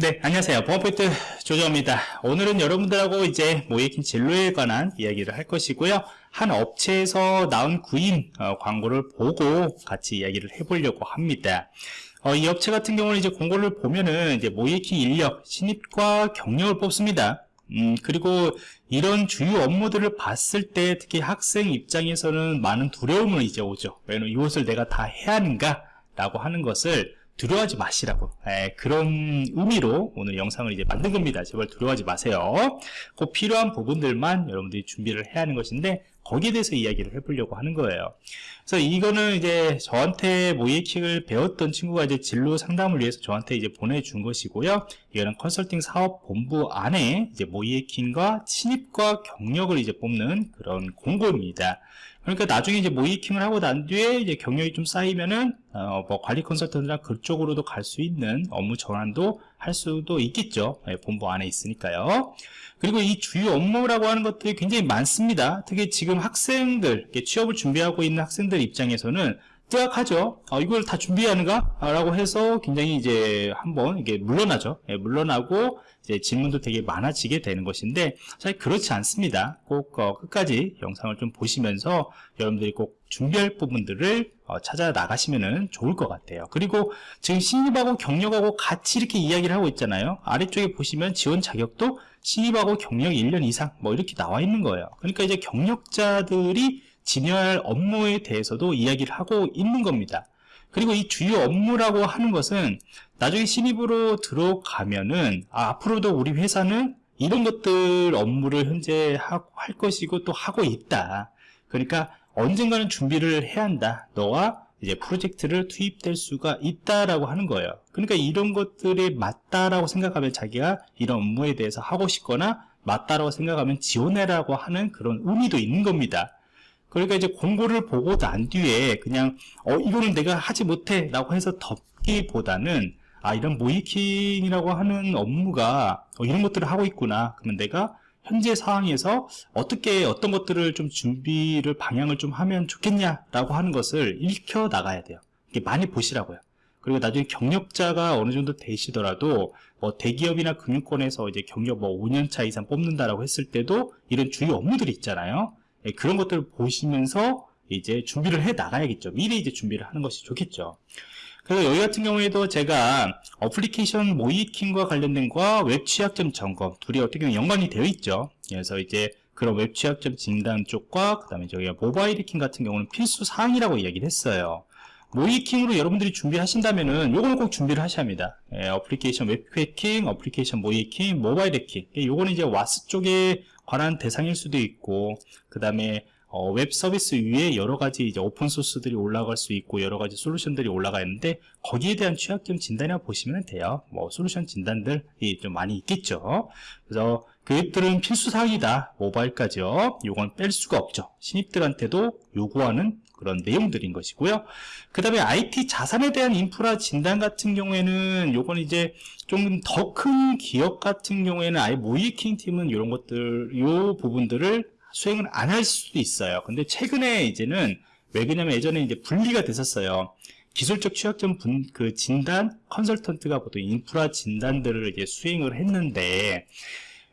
네, 안녕하세요. 보안포인트 조정입니다. 오늘은 여러분들하고 이제 모이킹 진로에 관한 이야기를 할 것이고요. 한 업체에서 나온 구인 어, 광고를 보고 같이 이야기를 해보려고 합니다. 어, 이 업체 같은 경우는 이제 공고를 보면은 이제 모이킹 인력, 신입과 경력을 뽑습니다. 음, 그리고 이런 주요 업무들을 봤을 때 특히 학생 입장에서는 많은 두려움을 이제 오죠. 왜냐면 이것을 내가 다 해야 하는가? 라고 하는 것을 두려워하지 마시라고. 에, 그런 의미로 오늘 영상을 이제 만든 겁니다. 제발 두려워하지 마세요. 꼭 필요한 부분들만 여러분들이 준비를 해야 하는 것인데 거기에 대해서 이야기를 해보려고 하는 거예요. 그래서 이거는 이제 저한테 모이킹을 배웠던 친구가 이제 진로 상담을 위해서 저한테 이제 보내준 것이고요. 이거는 컨설팅 사업 본부 안에 이제 모이킹과 신입과 경력을 이제 뽑는 그런 공고입니다 그러니까 나중에 이제 모이킹을 하고 난 뒤에 이제 경력이 좀 쌓이면은 어, 뭐 관리 컨설턴트나 그쪽으로도 갈 수 있는 업무 전환도 할 수도 있겠죠. 네, 본부 안에 있으니까요. 그리고 이 주요 업무라고 하는 것들이 굉장히 많습니다. 특히 지금 학생들 취업을 준비하고 있는 학생들 입장에서는 뜨악하죠. 어, 이걸 다 준비하는가? 라고 해서 굉장히 이제 한번 이게 물러나죠. 예, 물러나고 이제 질문도 되게 많아지게 되는 것인데 사실 그렇지 않습니다. 꼭 어, 끝까지 영상을 좀 보시면서 여러분들이 꼭 준비할 부분들을 어, 찾아 나가시면 좋을 것 같아요. 그리고 지금 신입하고 경력하고 같이 이렇게 이야기를 하고 있잖아요. 아래쪽에 보시면 지원 자격도 신입하고 경력 1년 이상 뭐 이렇게 나와 있는 거예요. 그러니까 이제 경력자들이 진행할 업무에 대해서도 이야기를 하고 있는 겁니다. 그리고 이 주요 업무라고 하는 것은 나중에 신입으로 들어가면은 아, 앞으로도 우리 회사는 이런 것들 업무를 현재 하, 할 것이고 또 하고 있다. 그러니까 언젠가는 준비를 해야 한다. 너와 이제 프로젝트를 투입될 수가 있다라고 하는 거예요. 그러니까 이런 것들이 맞다라고 생각하면 자기가 이런 업무에 대해서 하고 싶거나 맞다라고 생각하면 지원해라고 하는 그런 의미도 있는 겁니다. 그러니까 이제 공고를 보고 난 뒤에 그냥 어 이거는 내가 하지 못해 라고 해서 덮기보다는 아 이런 모이킹이라고 하는 업무가 어, 이런 것들을 하고 있구나. 그러면 내가 현재 상황에서 어떻게 어떤 것들을 좀 준비를 방향을 좀 하면 좋겠냐 라고 하는 것을 익혀 나가야 돼요. 이게 많이 보시라고요. 그리고 나중에 경력자가 어느 정도 되시더라도 뭐 대기업이나 금융권에서 이제 경력 뭐 5년차 이상 뽑는다라고 했을 때도 이런 주요 업무들이 있잖아요 예, 그런 것들을 보시면서 이제 준비를 해 나가야겠죠. 미리 이제 준비를 하는 것이 좋겠죠. 그래서 여기 같은 경우에도 제가 어플리케이션 모의해킹과 관련된 거와 웹 취약점 점검 둘이 어떻게 보면 연관이 되어 있죠. 그래서 이제 그런 웹 취약점 진단 쪽과 그 다음에 저희가 모바일 해킹 같은 경우는 필수 사항이라고 이야기를 했어요. 모의해킹으로 여러분들이 준비하신다면은 요거는 꼭 준비를 하셔야 합니다. 예, 어플리케이션 웹 해킹, 어플리케이션 모의해킹, 모바일 해킹. 예, 요거는 이제 WAS 쪽에 관한 대상일 수도 있고 그 다음에 어, 웹 서비스 위에 여러 가지 이제 open source들이 올라갈 수 있고 여러 가지 솔루션들이 올라가 있는데 거기에 대한 취약점 진단이나 보시면 돼요. 뭐 솔루션 진단들이 좀 많이 있겠죠. 그래서 그것들은 필수 사항이다. 모바일까지요. 요건 뺄 수가 없죠. 신입들한테도 요구하는 그런 내용들인 것이고요. 그 다음에 IT 자산에 대한 인프라 진단 같은 경우에는 요건 이제 좀 더 큰 기업 같은 경우에는 아예 모이킹 팀은 이런 것들, 요 부분들을 수행을 안 할 수도 있어요. 근데 최근에 이제는 왜 그러냐면 예전에 이제 분리가 됐었어요. 기술적 취약점 분, 그 진단 컨설턴트가 보통 인프라 진단들을 이제 수행을 했는데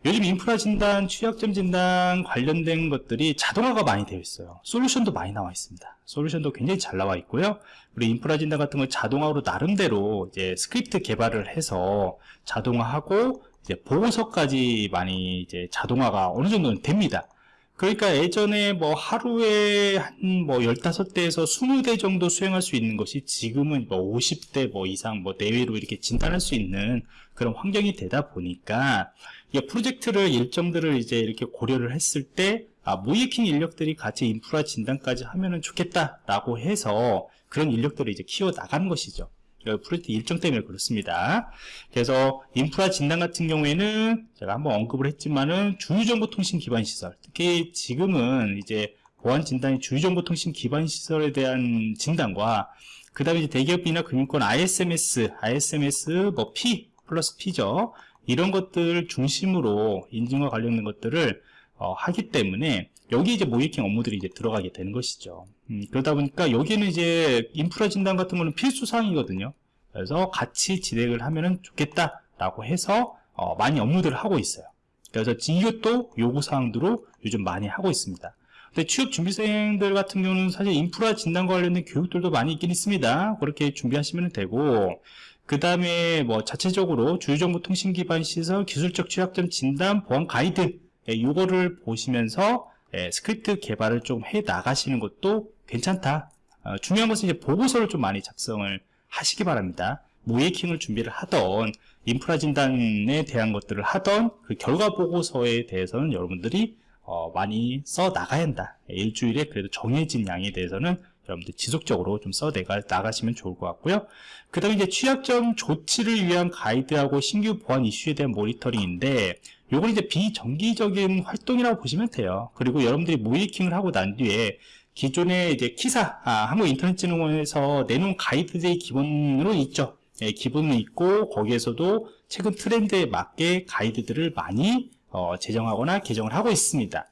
요즘 인프라 진단, 취약점 진단 관련된 것들이 자동화가 많이 되어 있어요. 솔루션도 많이 나와 있습니다. 솔루션도 굉장히 잘 나와 있고요. 우리 인프라 진단 같은 걸 자동화로 나름대로 이제 스크립트 개발을 해서 자동화하고 이제 보고서까지 많이 이제 자동화가 어느 정도는 됩니다. 그러니까 예전에 뭐 하루에 한 뭐 15대에서 20대 정도 수행할 수 있는 것이 지금은 뭐 50대 뭐 이상 뭐 내외로 이렇게 진단할 수 있는 그런 환경이 되다 보니까 이 프로젝트를 일정들을 이제 이렇게 고려를 했을 때 아, 모의해킹 인력들이 같이 인프라 진단까지 하면은 좋겠다라고 해서 그런 인력들을 이제 키워 나가는 것이죠. 프로젝트 일정 때문에 그렇습니다. 그래서 인프라 진단 같은 경우에는 제가 한번 언급을 했지만은 주유정보통신 기반 시설, 특히 지금은 이제 보안 진단이 주유정보통신 기반 시설에 대한 진단과 그 다음에 이제 대기업이나 금융권 ISMS, ISMS 뭐 P 플러스 P죠. 이런 것들 중심으로 인증과 관련된 것들을 어, 하기 때문에 여기 이제 모이킹 업무들이 이제 들어가게 되는 것이죠. 음, 그러다 보니까 여기는 이제 인프라 진단 같은 거는 필수 사항이거든요. 그래서 같이 진행을 하면 좋겠다 라고 해서 어, 많이 업로드를 하고 있어요. 그래서 이것도 요구사항으로 요즘 많이 하고 있습니다. 근데 취업 준비생들 같은 경우는 사실 인프라 진단과 관련된 교육들도 많이 있긴 있습니다. 그렇게 준비하시면 되고, 그 다음에 뭐 자체적으로 주요정보통신 기반 시설 기술적 취약점 진단 보안 가이드, 예, 요거를 보시면서 예, 스크립트 개발을 좀 해 나가시는 것도 괜찮다. 어, 중요한 것은 이제 보고서를 좀 많이 작성을 하시기 바랍니다. 모이킹을 준비를 하던 인프라 진단에 대한 것들을 하던 그 결과 보고서에 대해서는 여러분들이 어, 많이 써 나가야 한다. 일주일에 그래도 정해진 양에 대해서는 여러분들 지속적으로 좀써 나가시면 좋을 것 같고요. 그 다음에 이제 취약점 조치를 위한 가이드하고 신규 보안 이슈에 대한 모니터링인데 요건 이제 비정기적인 활동이라고 보시면 돼요. 그리고 여러분들이 모이킹을 하고 난 뒤에 기존의 이제 키사, 아, 한국인터넷진흥원에서 내놓은 가이드들이 기본으로 있죠. 예, 기본은 있고 거기에서도 최근 트렌드에 맞게 가이드들을 많이 어, 제정하거나 개정을 하고 있습니다.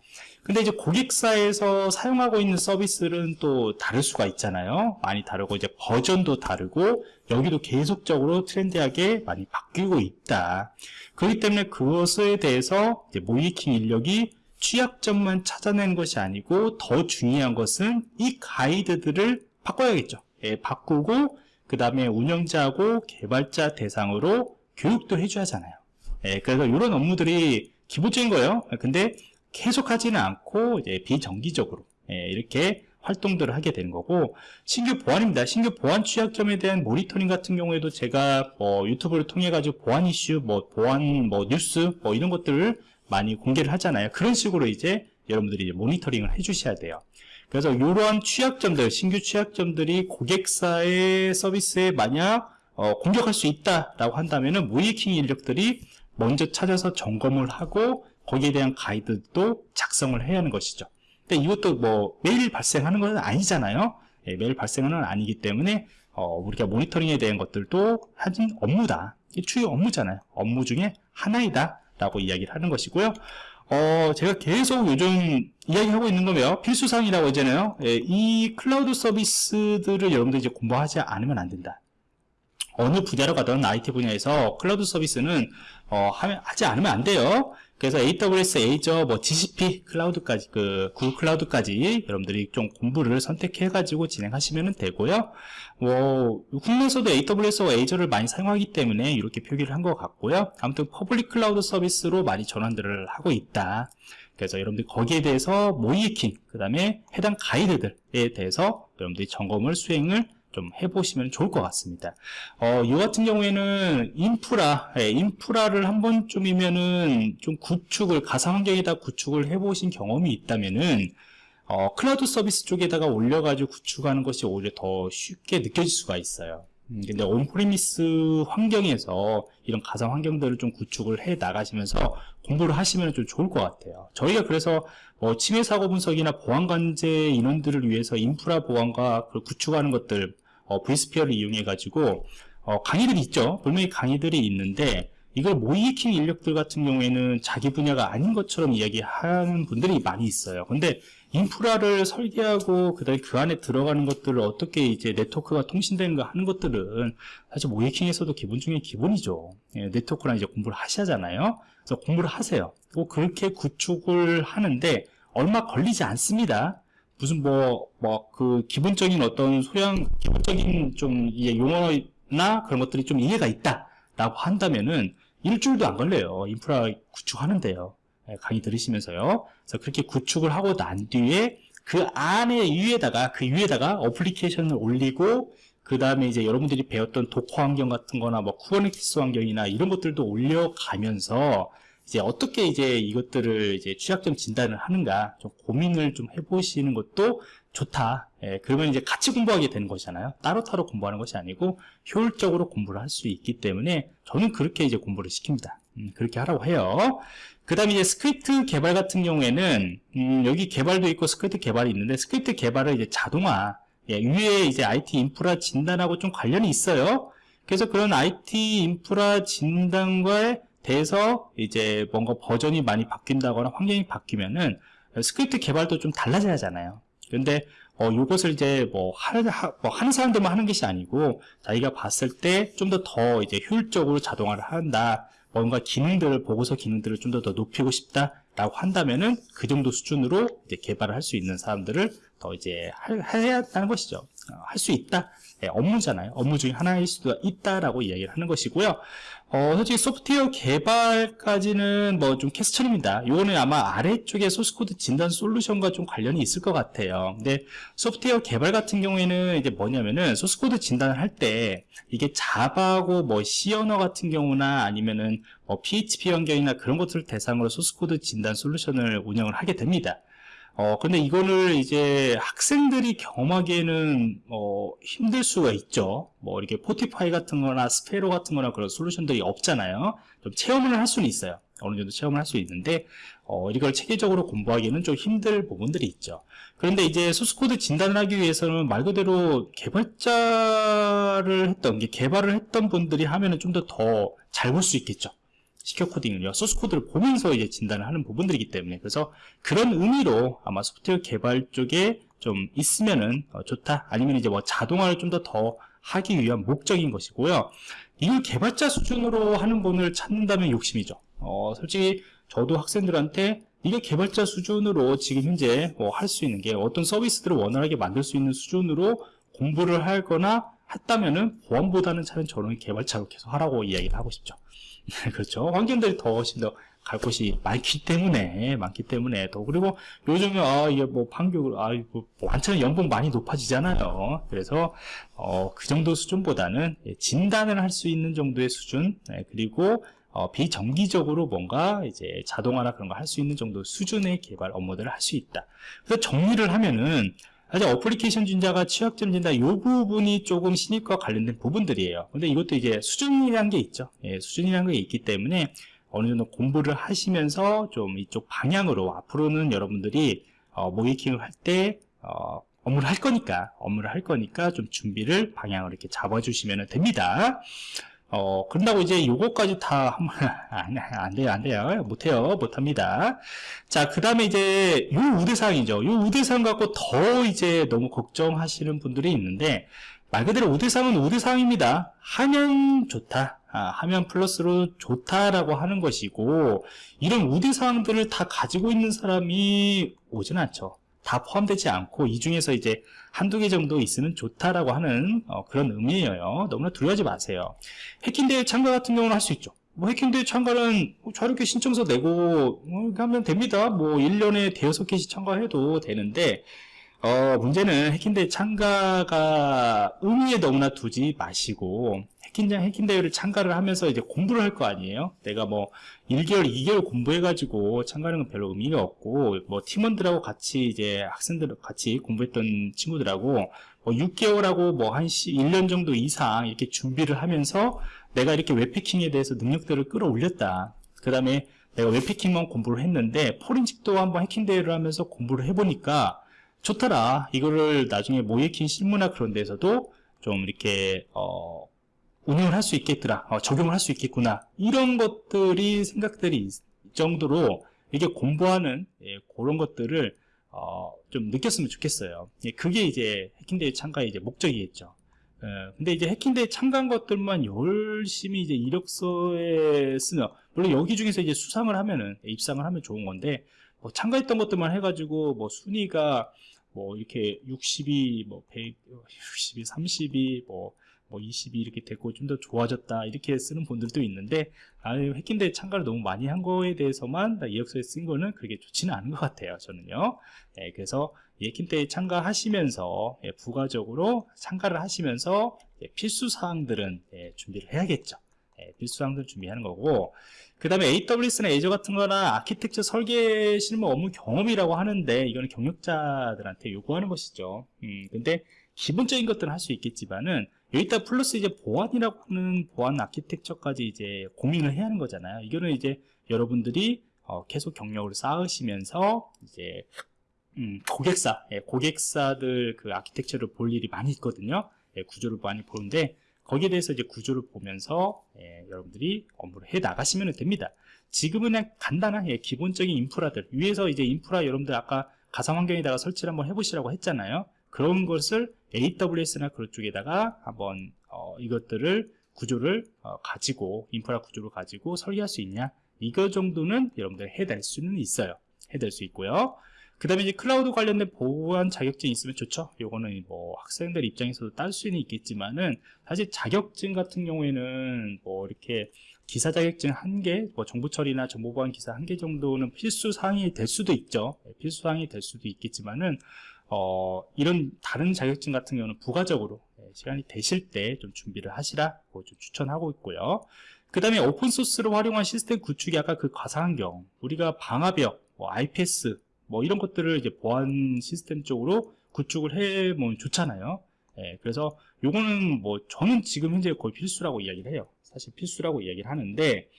근데 이제 고객사에서 사용하고 있는 서비스는 또 다를 수가 있잖아요. 많이 다르고 이제 버전도 다르고 여기도 계속적으로 트렌디하게 많이 바뀌고 있다. 그렇기 때문에 그것에 대해서 모이킹 인력이 취약점만 찾아내는 것이 아니고 더 중요한 것은 이 가이드들을 바꿔야겠죠. 예, 바꾸고 그 다음에 운영자하고 개발자 대상으로 교육도 해줘야 하잖아요. 예, 그래서 이런 업무들이 기본적인 거예요. 근데 계속 하지는 않고 이제 비정기적으로 예, 이렇게 활동들을 하게 되는 거고 신규 보안입니다. 신규 보안 취약점에 대한 모니터링 같은 경우에도 제가 뭐 유튜브를 통해 가지고 보안 이슈, 뭐 보안 뭐 뉴스 뭐 이런 것들을 많이 공개를 하잖아요. 그런 식으로 이제 여러분들이 이제 모니터링을 해주셔야 돼요. 그래서 이러한 취약점들, 신규 취약점들이 고객사의 서비스에 만약 어, 공격할 수 있다라고 한다면은 모이킹 인력들이 먼저 찾아서 점검을 하고 거기에 대한 가이드도 작성을 해야 하는 것이죠. 근데 이것도 뭐 매일 발생하는 것은 아니잖아요. 예, 매일 발생은 아니기 때문에 어, 우리가 모니터링에 대한 것들도 하진 업무다. 주요 업무잖아요. 업무 중에 하나이다. 라고 이야기를 하는 것이고요. 어, 제가 계속 요즘 이야기하고 있는 거는 필수사항이라고 하잖아요. 예, 이 클라우드 서비스들을 여러분들 이제 공부하지 않으면 안 된다. 어느 분야로 가든 IT 분야에서 클라우드 서비스는 어, 하지 않으면 안 돼요. 그래서 AWS, Azure, 뭐 GCP 클라우드까지 그 구글 클라우드까지 여러분들이 좀 공부를 선택해 가지고 진행하시면 되고요. 뭐 국내에서도 AWS와 Azure를 많이 사용하기 때문에 이렇게 표기를 한 것 같고요. 아무튼 public 클라우드 서비스로 많이 전환들을 하고 있다. 그래서 여러분들 거기에 대해서 모의해킹, 그 다음에 해당 가이드들에 대해서 여러분들이 점검을 수행을 좀 해보시면 좋을 것 같습니다. 어, 이 같은 경우에는 인프라, 예, 인프라를 한 번쯤이면은 좀 구축을, 가상환경에다 구축을 해보신 경험이 있다면은, 어, 클라우드 서비스 쪽에다가 올려가지고 구축하는 것이 오히려 더 쉽게 느껴질 수가 있어요. 음, 근데 on-premise 환경에서 이런 가상 환경들을 좀 구축을 해 나가시면서 공부를 하시면 좀 좋을 것 같아요. 저희가 그래서 뭐 침해 사고 분석이나 보안 관제 인원들을 위해서 인프라 보안과 구축하는 것들 어, vSphere를 이용해 가지고 어, 강의들이 있죠. 분명히 강의들이 있는데 이걸 모의해킹 인력들 같은 경우에는 자기 분야가 아닌 것처럼 이야기하는 분들이 많이 있어요. 근데 인프라를 설계하고 그다음에 그 안에 들어가는 것들을 어떻게 이제 네트워크가 통신되는가 하는 것들은 사실 모이킹에서도 기본 중에 기본이죠. 예, 네트워크랑 이제 공부를 하셔야잖아요. 그래서 공부를 하세요. 그리고 그렇게 구축을 하는데 얼마 걸리지 않습니다. 무슨 뭐, 뭐, 그, 기본적인 어떤 소양, 기본적인 좀, 이 용어나 그런 것들이 좀 이해가 있다. 라고 한다면은, 일주일도 안 걸려요. 인프라 구축하는데요. 예, 강의 들으시면서요. 그래서 그렇게 구축을 하고 난 뒤에 그 안에 위에다가, 그 위에다가 어플리케이션을 올리고, 그 다음에 이제 여러분들이 배웠던 Docker 환경 같은 거나 뭐 Kubernetes 환경이나 이런 것들도 올려가면서 이제 어떻게 이제 이것들을 이제 취약점 진단을 하는가 좀 고민을 좀 해보시는 것도 좋다. 예, 그러면 이제 같이 공부하게 되는 것이잖아요. 따로따로 공부하는 것이 아니고 효율적으로 공부를 할 수 있기 때문에 저는 그렇게 이제 공부를 시킵니다. 음, 그렇게 하라고 해요. 그 다음에 이제 스크립트 개발 같은 경우에는 음, 여기 개발도 있고 스크립트 개발이 있는데 스크립트 개발은 이제 자동화 예, 위에 이제 IT 인프라 진단하고 좀 관련이 있어요. 그래서 그런 IT 인프라 진단과의 돼서 이제 뭔가 버전이 많이 바뀐다거나 환경이 바뀌면은 스크립트 개발도 좀 달라져야 하잖아요. 근데 어, 요것을 이제 뭐, 하, 하, 뭐 하는 사람들만 하는 것이 아니고, 자기가 봤을 때좀더더 이제 효율적으로 자동화를 한다. 뭔가 기능들을, 보고서 기능들을 좀 더 더 높이고 싶다 라고 한다면은 그 정도 수준으로 이제 개발을 할 수 있는 사람들을 더 이제 할, 해야 한다는 것이죠. 어, 할수 있다. 예, 업무잖아요. 업무 중에 하나일 수도 있다라고 이야기를 하는 것이고요. 어, 솔직히 소프트웨어 개발까지는 뭐 좀 캐스천입니다. 이거는 아마 아래쪽에 소스코드 진단 솔루션과 좀 관련이 있을 것 같아요. 근데 소프트웨어 개발 같은 경우에는 이제 뭐냐면은 소스코드 진단을 할 때 이게 Java고 뭐 C 언어 같은 경우나 아니면은 뭐 PHP 환경이나 그런 것들을 대상으로 소스코드 진단 솔루션을 운영을 하게 됩니다. 어, 근데 이거를 이제 학생들이 경험하기에는, 어, 힘들 수가 있죠. 뭐, 이렇게 Fortify 같은 거나 Sparrow 같은 거나 그런 솔루션들이 없잖아요. 좀 체험을 할 수는 있어요. 어느 정도 체험을 할 수 있는데, 어, 이걸 체계적으로 공부하기에는 좀 힘들 부분들이 있죠. 그런데 이제 소스코드 진단을 하기 위해서는 말 그대로 개발자를 했던, 개발을 했던 분들이 하면은 좀 더 더 잘 볼 수 있겠죠. 시켜 코딩을요 소스 코드를 보면서 이제 진단을 하는 부분들이기 때문에 그래서 그런 의미로 아마 소프트웨어 개발 쪽에 좀 있으면은 어, 좋다. 아니면 이제 뭐 자동화를 좀더더 하기 위한 목적인 것이고요. 이걸 개발자 수준으로 하는 분을 찾는다면 욕심이죠. 어, 솔직히 저도 학생들한테 이게 개발자 수준으로 지금 현재 뭐 할 수 있는 게 어떤 서비스들을 원활하게 만들 수 있는 수준으로 공부를 하거나 했다면은 보안보다는 차라리 저는 개발자로 계속 하라고 이야기를 하고 싶죠 그렇죠. 환경들이 더 훨씬 더 갈 곳이 많기 때문에, 많기 때문에, 더, 그리고 요즘에, 아, 이게 뭐, 판교를, 아, 뭐, 완전 연봉 많이 높아지잖아요. 그래서, 어, 그 정도 수준보다는 예, 진단을 할 수 있는 정도의 수준, 네, 그리고, 어, 비정기적으로 뭔가 이제 자동화나 그런 거 할 수 있는 정도 수준의 개발 업무들을 할 수 있다. 그래서 정리를 하면은, 사실 어플리케이션 진자가 취약점 진단 이 부분이 조금 신입과 관련된 부분들이에요. 근데 이것도 이제 수준이라는 게 있죠. 예, 수준이라는 게 있기 때문에 어느 정도 공부를 하시면서 좀 이쪽 방향으로 앞으로는 여러분들이 어, 모이킹을 할때 어, 업무를 할 거니까 업무를 할 거니까 좀 준비를 방향을 이렇게 잡아주시면 됩니다 어, 그런다고 이제 요거까지 다, 안, 안 돼요, 안 돼요. 못해요, 못합니다. 자, 그 다음에 이제 요 우대사항이죠. 요 우대사항 갖고 더 이제 너무 걱정하시는 분들이 있는데, 말 그대로 우대사항은 우대사항입니다. 하면 좋다. 아, 하면 플러스로 좋다라고 하는 것이고, 이런 우대사항들을 다 가지고 있는 사람이 오진 않죠. 다 포함되지 않고 이 중에서 이제 한두 개 정도 있으면 좋다라고 하는 어, 그런 의미예요. 너무나 두려워하지 마세요. 해킹대회 참가 같은 경우는 할 수 있죠. 뭐 해킹대회 참가는 뭐 자유롭게 신청서 내고 뭐 하면 됩니다. 뭐 1년에 대여섯 개씩 참가해도 되는데 어, 문제는 해킹대회 참가가 의미에 너무나 두지 마시고 해킹장 해킹 대회를 참가를 하면서 이제 공부를 할 거 아니에요? 내가 뭐 1개월 2개월 공부해 가지고 참가하는 건 별로 의미가 없고 뭐 팀원들하고 같이 이제 학생들 같이 공부했던 친구들하고 뭐 6개월하고 뭐 한 1년 정도 이상 이렇게 준비를 하면서 내가 이렇게 웹해킹에 대해서 능력들을 끌어올렸다. 그 다음에 내가 웹해킹만 공부를 했는데 포렌식도 한번 해킹 대회를 하면서 공부를 해보니까 좋더라. 이거를 나중에 모해킹 실무나 그런 데서도 좀 이렇게 어, 운영을 할 수 있겠더라 어, 적용을 할 수 있겠구나. 이런 것들이 생각들이 있 정도로 이게 공부하는 예, 그런 것들을 어, 좀 느꼈으면 좋겠어요. 예, 그게 이제 해킹대회 참가의 이제 목적이겠죠. 예, 근데 이제 해킹대회 참가한 것들만 열심히 이제 이력서에 쓰면 물론 여기 중에서 이제 수상을 하면은 입상을 하면 좋은 건데 뭐 참가했던 것들만 해가지고 뭐 순위가 뭐 이렇게 60이 뭐 100, 60이 30이 뭐, 뭐 20이 이렇게 됐고 좀 더 좋아졌다 이렇게 쓰는 분들도 있는데 아 해킹대회 참가를 너무 많이 한 거에 대해서만 이력서에 쓴 거는 그렇게 좋지는 않은 것 같아요 저는요. 예, 그래서 해킹대회 참가하시면서 예, 부가적으로 참가를 하시면서 예, 필수 사항들은 예, 준비를 해야겠죠. 예, 필수 사항들 준비하는 거고 그 다음에 AWS나 애저 같은 거나 아키텍처 설계 실무 업무 경험이라고 하는데 이거는 경력자들한테 요구하는 것이죠. 음, 근데 기본적인 것들은 할 수 있겠지만은 여기다 플러스 이제 보안이라고 하는 보안 아키텍처까지 이제 고민을 해야 하는 거잖아요 이거는 이제 여러분들이 어, 계속 경력을 쌓으시면서 이제 음, 고객사, 예, 고객사들 그 아키텍처를 볼 일이 많이 있거든요 예, 구조를 많이 보는데 거기에 대해서 이제 구조를 보면서 예, 여러분들이 업무를 해 나가시면 됩니다. 지금은 그냥 간단한 예, 기본적인 인프라들 위에서 이제 인프라 여러분들 아까 가상 환경에다가 설치를 한번 해보시라고 했잖아요. 그런 것을 AWS나 그런 쪽에다가 한번 어, 이것들을 구조를 어, 가지고 인프라 구조를 가지고 설계할 수 있냐? 이거 정도는 여러분들 해낼 수는 있어요. 해낼 수 있고요. 그 다음에 이제 클라우드 관련된 보안 자격증이 있으면 좋죠. 요거는 뭐 학생들 입장에서도 딸 수는 있겠지만은 사실 자격증 같은 경우에는 뭐 이렇게 기사 자격증 한 개, 뭐 정보 처리나 정보 보안 기사 한 개 정도는 필수 사항이 될 수도 있죠. 네, 필수 사항이 될 수도 있겠지만은 어, 이런 다른 자격증 같은 경우는 부가적으로 네, 시간이 되실 때 좀 준비를 하시라고 좀 추천하고 있고요. 그 다음에 오픈소스를 활용한 시스템 구축이 아까 그 가상환경, 우리가 방화벽, 뭐 IPS, 뭐 이런 것들을 이제 보안 시스템 쪽으로 구축을 해보면 좋잖아요. 예, 그래서 요거는 뭐 저는 지금 현재 거의 필수라고 이야기를 해요. 사실 필수라고 이야기를 하는데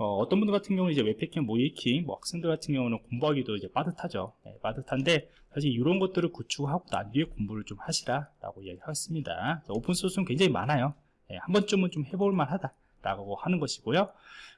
어떤 분들 같은 경우는 이제 웹해킹, 모의해킹, 뭐 학생들 같은 경우는 공부하기도 이제 빠듯하죠. 예, 빠듯한데 사실 이런 것들을 구축하고 난 뒤에 공부를 좀 하시라라고 이야기하겠습니다. 오픈 소스는 굉장히 많아요. 예, 한 번쯤은 좀 해볼 만하다 라고 하는 것이고요.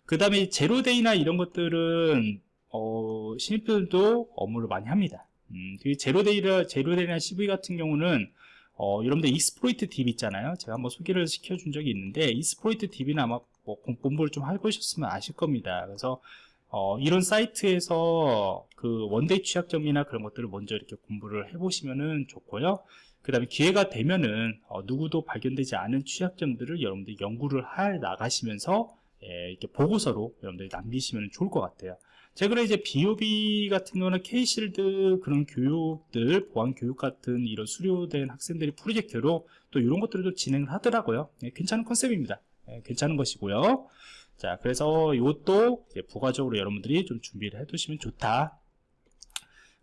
그 다음에 zero-day나 이런 것들은 어, 신입들도 업무를 많이 합니다. 음, 제로데이라 제로데이나 CV 같은 경우는 어, 여러분들 Exploit DB 있잖아요. 제가 한번 소개를 시켜준 적이 있는데 Exploit DB는 아마 뭐 공부를 좀 해보셨으면 아실 겁니다. 그래서 어, 이런 사이트에서 그 one-day 취약점이나 그런 것들을 먼저 이렇게 공부를 해보시면은 좋고요. 그 다음에 기회가 되면은 어, 누구도 발견되지 않은 취약점들을 여러분들이 연구를 해 나가시면서 예, 이렇게 보고서로 여러분들이 남기시면 좋을 것 같아요. 최근에 이제 BOB 같은 경우는 K실드 그런 교육들, 보안 교육 같은 이런 수료된 학생들이 프로젝트로 또 이런 것들도 진행을 하더라고요. 네, 괜찮은 컨셉입니다. 네, 괜찮은 것이고요. 자, 그래서 이것도 부가적으로 여러분들이 좀 준비를 해 두시면 좋다.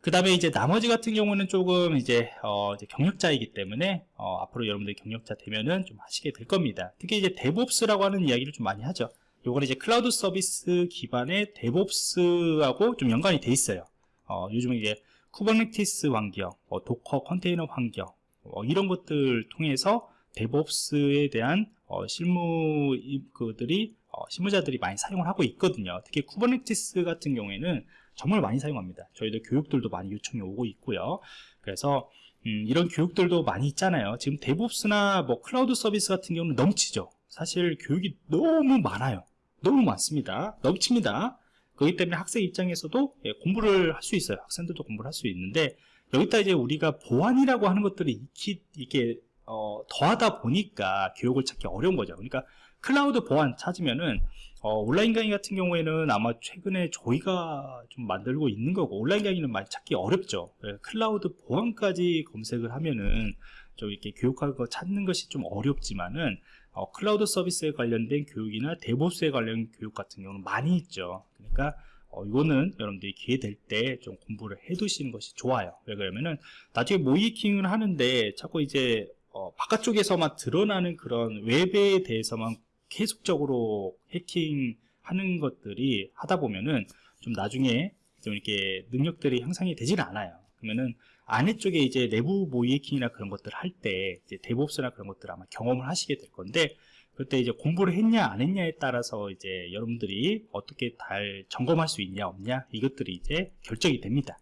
그 다음에 이제 나머지 같은 경우는 조금 이제, 어, 이제 경력자이기 때문에, 어, 앞으로 여러분들이 경력자 되면은 좀 하시게 될 겁니다. 특히 이제 DevOps라고 하는 이야기를 좀 많이 하죠. 요거는 이제 클라우드 서비스 기반의 DevOps하고 좀 연관이 돼 있어요. 어, 요즘 이제 Kubernetes 환경, 뭐 Docker 컨테이너 환경, 어, 이런 것들 통해서 DevOps에 대한 어, 실무 그들이 어, 실무자들이 많이 사용을 하고 있거든요. 특히 Kubernetes 같은 경우에는 정말 많이 사용합니다. 저희도 교육들도 많이 요청이 오고 있고요. 그래서 음, 이런 교육들도 많이 있잖아요. 지금 DevOps나 뭐 클라우드 서비스 같은 경우는 넘치죠. 사실 교육이 너무 많아요. 너무 많습니다. 넘칩니다. 그렇기 때문에 학생 입장에서도 예, 공부를 할 수 있어요. 학생들도 공부를 할 수 있는데 여기다 이제 우리가 보안이라고 하는 것들이 익히, 이게 어, 더하다 보니까 교육을 찾기 어려운 거죠. 그러니까 클라우드 보안 찾으면은 어, 온라인 강의 같은 경우에는 아마 최근에 저희가 좀 만들고 있는 거고 온라인 강의는 많이 찾기 어렵죠. 예, 클라우드 보안까지 검색을 하면은 좀 이렇게 교육할 거 찾는 것이 좀 어렵지만은 어, 클라우드 서비스에 관련된 교육이나 DevOps에 관련 교육 같은 경우는 많이 있죠. 그러니까 어, 이거는 여러분들이 기회 될 때 좀 공부를 해 두시는 것이 좋아요. 왜 그러면은 나중에 모의해킹을 하는데 자꾸 이제 어, 바깥쪽에서만 드러나는 그런 웹에 대해서만 계속적으로 해킹하는 것들이 하다 보면은 좀 나중에 좀 이렇게 능력들이 향상이 되질 않아요. 그러면은 안에 쪽에 이제 내부 모이킹이나 그런 것들 할 때 이제 데브옵스나 그런 것들 아마 경험을 하시게 될 건데 그때 이제 공부를 했냐 안 했냐에 따라서 이제 여러분들이 어떻게 잘 점검할 수 있냐 없냐 이것들이 이제 결정이 됩니다.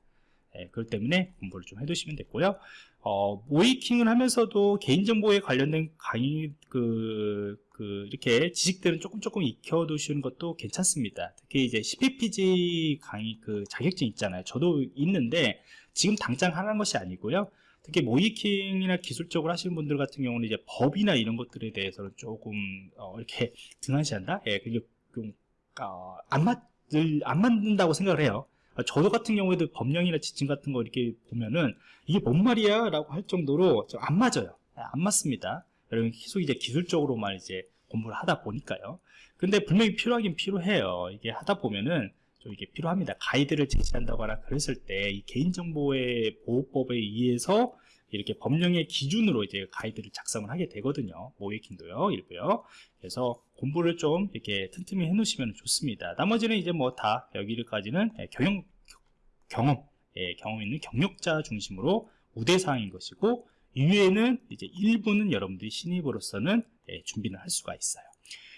예, 그렇기 때문에 공부를 좀 해두시면 됐고요. 어, 모이킹을 하면서도 개인정보에 관련된 강의, 그, 그, 이렇게 지식들은 조금 조금 익혀두시는 것도 괜찮습니다. 특히 이제 CPPG 강의 그 자격증 있잖아요. 저도 있는데 지금 당장 하는 것이 아니고요. 특히 모이킹이나 기술적으로 하시는 분들 같은 경우는 이제 법이나 이런 것들에 대해서는 조금, 어, 이렇게 등한시한다? 예, 그게 좀, 어, 안 맞, 안 맞는다고 생각을 해요. 아, 저도 같은 경우에도 법령이나 지침 같은 거 이렇게 보면은 이게 뭔 말이야? 라고 할 정도로 좀 안 맞아요. 아, 안 맞습니다. 여러분 계속 이제 기술적으로만 이제 공부를 하다 보니까요. 근데 분명히 필요하긴 필요해요. 이게 하다 보면은 좀 이게 필요합니다. 가이드를 제시한다거나 그랬을 때 이 개인정보의 보호법에 의해서 이렇게 법령의 기준으로 이제 가이드를 작성을 하게 되거든요. 모이킹도요, 일부요. 그래서 공부를 좀 이렇게 틈틈이 해 놓으시면 좋습니다. 나머지는 이제 뭐 다 여기까지는 예, 경영, 경험, 예, 경험 있는 경력자 중심으로 우대사항인 것이고, 이외에는 이제 일부는 여러분들이 신입으로서는 예, 준비를 할 수가 있어요.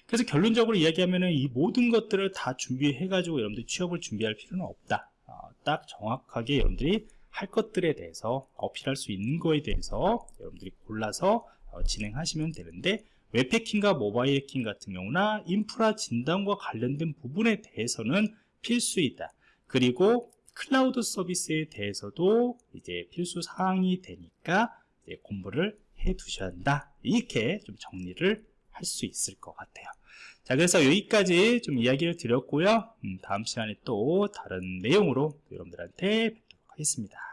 그래서 결론적으로 이야기하면은 이 모든 것들을 다 준비해 가지고 여러분들이 취업을 준비할 필요는 없다. 어, 딱 정확하게 여러분들이 할 것들에 대해서 어필할 수 있는 거에 대해서 여러분들이 골라서 어, 진행하시면 되는데 웹 해킹과 모바일 해킹 같은 경우나 인프라 진단과 관련된 부분에 대해서는 필수이다. 그리고 클라우드 서비스에 대해서도 이제 필수 사항이 되니까 이제 공부를 해 두셔야 한다. 이렇게 좀 정리를 할 수 있을 것 같아요. 자, 그래서 여기까지 좀 이야기를 드렸고요. 음, 다음 시간에 또 다른 내용으로 여러분들한테 하겠습니다.